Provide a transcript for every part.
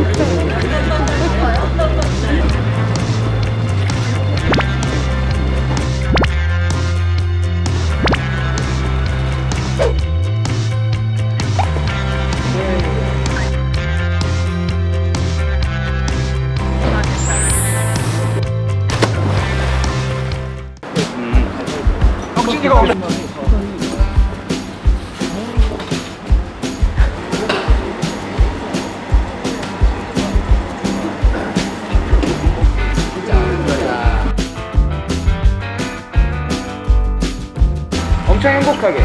음. 음. 엄청 행복하게.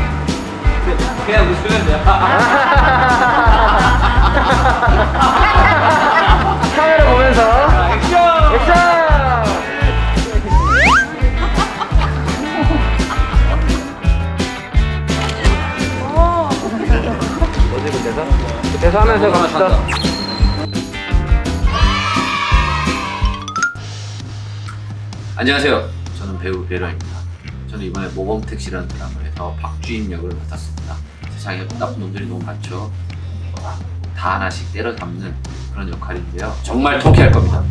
그냥 웃으면 돼요. 카메라 보면서 액션! 액션! 뭐지 그 대사? 그 대사 하면서 갑시다. 안녕하세요. 저는 배우 배러입니다. 저는 이번에 모범택시라는 드라마에서 박주임 역을 맡았습니다. 세상에 나쁜 놈들이 너무 많죠. 다 하나씩 때려 담는 그런 역할인데요. 정말 통쾌할 겁니다.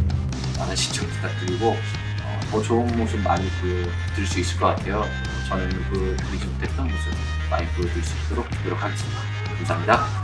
많은 시청 부탁드리고 어, 더 좋은 모습 많이 보여드릴 수 있을 것 같아요. 저는 보여드리지 못했던 모습 많이 보여드릴 수 있도록 노력하겠습니다. 감사합니다.